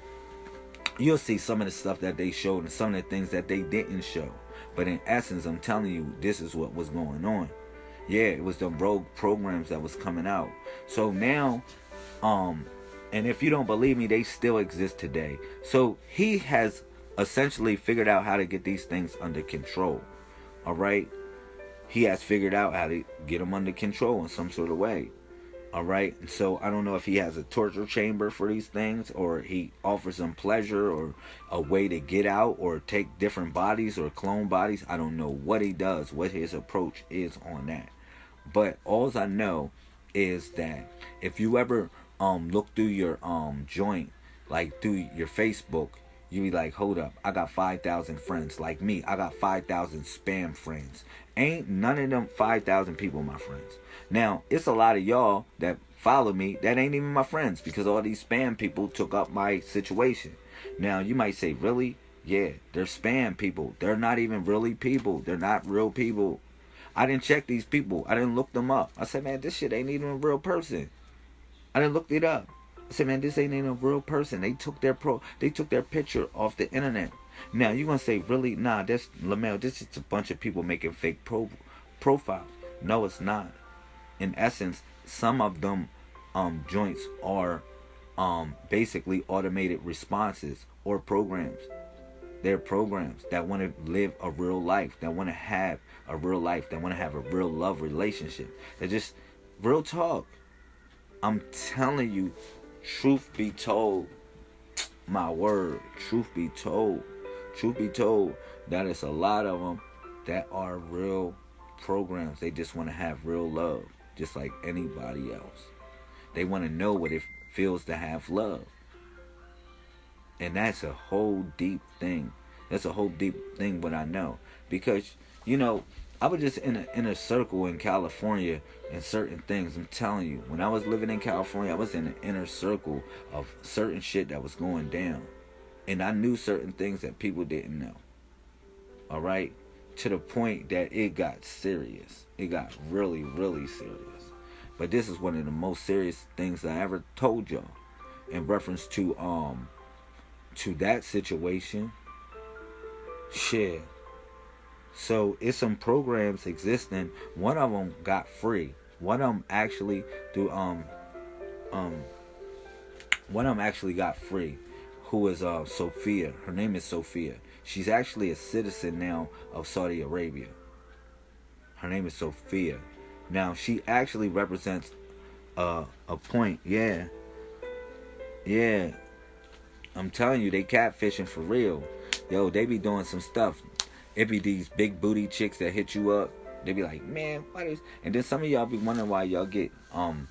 you'll see some of the stuff that they showed and some of the things that they didn't show. But in essence, I'm telling you, this is what was going on yeah, it was the rogue programs that was coming out. So now, um, and if you don't believe me, they still exist today. So he has essentially figured out how to get these things under control. All right, he has figured out how to get them under control in some sort of way. All right, so I don't know if he has a torture chamber for these things, or he offers them pleasure, or a way to get out, or take different bodies or clone bodies. I don't know what he does, what his approach is on that. But all I know is that if you ever um look through your um joint, like through your Facebook, you be like, hold up, I got 5,000 friends. Like me, I got 5,000 spam friends. Ain't none of them 5,000 people my friends. Now, it's a lot of y'all that follow me that ain't even my friends because all these spam people took up my situation. Now, you might say, really? Yeah, they're spam people. They're not even really people. They're not real people. I didn't check these people. I didn't look them up. I said, man, this shit ain't even a real person. I didn't look it up. Said, man, this ain't even a real person. They took their pro, they took their picture off the internet. Now you're gonna say, really? Nah, that's Lamel. This is a bunch of people making fake pro profiles. No, it's not. In essence, some of them um, joints are um, basically automated responses or programs. They're programs that want to live a real life, that want to have a real life, that want to have a real love relationship. They just real talk. I'm telling you, truth be told, my word, truth be told, truth be told, that is a lot of them that are real programs. They just want to have real love, just like anybody else. They want to know what it feels to have love. And that's a whole deep thing. That's a whole deep thing, but I know. Because, you know, I was just in a in a circle in California and certain things. I'm telling you, when I was living in California, I was in an inner circle of certain shit that was going down, and I knew certain things that people didn't know. All right, to the point that it got serious. It got really, really serious. But this is one of the most serious things I ever told y'all in reference to um to that situation. Shit so it's some programs existing. One of them got free. One of them actually do um um one of them actually got free. Who is uh Sophia? Her name is Sophia. She's actually a citizen now of Saudi Arabia. Her name is Sophia. Now she actually represents uh, a point. Yeah, yeah. I'm telling you, they catfishing for real. Yo, they be doing some stuff it be these big booty chicks that hit you up. They be like, man, what is? And then some of y'all be wondering why y'all get um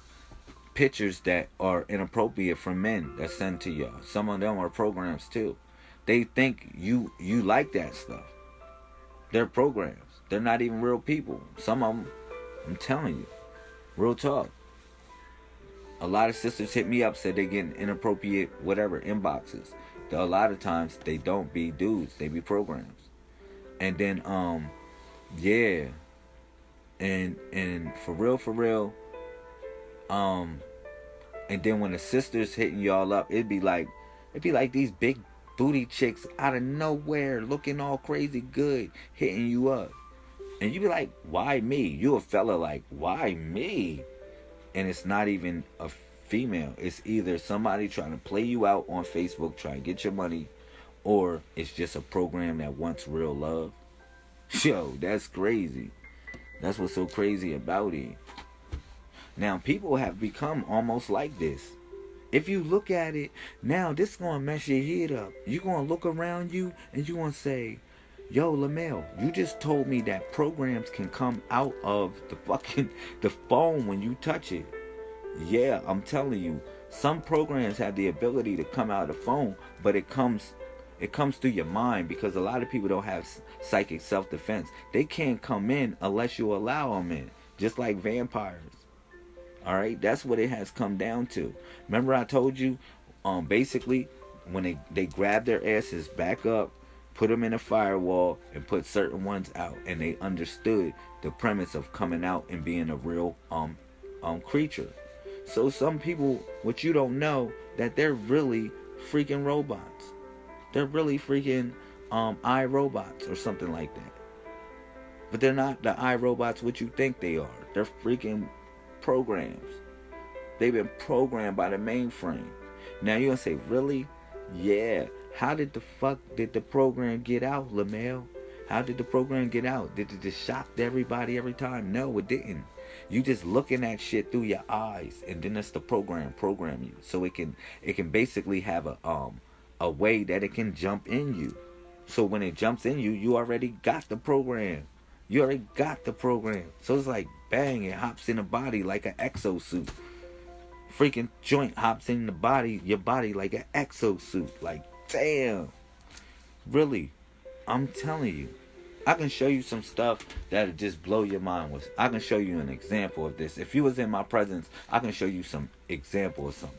pictures that are inappropriate from men that send to y'all. Some of them are programs too. They think you you like that stuff. They're programs. They're not even real people. Some of them, I'm telling you, real talk. a lot of sisters hit me up said they getting inappropriate whatever inboxes. A lot of times they don't be dudes, they be programs. And then um yeah. And and for real for real um and then when the sisters hitting y'all up, it'd be like it'd be like these big booty chicks out of nowhere looking all crazy good hitting you up. And you be like, why me? You a fella like, why me? And it's not even a female. It's either somebody trying to play you out on Facebook, trying to get your money, or it's just a program that wants real love. Yo, that's crazy. That's what's so crazy about it. Now, people have become almost like this. If you look at it, now this is going to mess your head up. You're going to look around you and you're going to say, Yo, Lamel, you just told me that programs can come out of the fucking the phone when you touch it. Yeah, I'm telling you, some programs have the ability to come out of the phone, but it comes it comes through your mind because a lot of people don't have psychic self-defense. They can't come in unless you allow them in, just like vampires. All right, that's what it has come down to. Remember I told you um basically when they they grab their asses back up put them in a firewall and put certain ones out and they understood the premise of coming out and being a real um um creature so some people what you don't know that they're really freaking robots they're really freaking um robots or something like that but they're not the i robots what you think they are they're freaking programs they've been programmed by the mainframe now you're gonna say really yeah how did the fuck did the program get out, Lamel? How did the program get out? Did it just shock everybody every time? No, it didn't. You just looking at shit through your eyes, and then that's the program program you, so it can it can basically have a um a way that it can jump in you. So when it jumps in you, you already got the program. You already got the program. So it's like bang, it hops in the body like an exosuit. Freaking joint hops in the body, your body like an exosuit. Like damn. Really, I'm telling you. I can show you some stuff that'll just blow your mind with. I can show you an example of this. If you was in my presence, I can show you some example of something.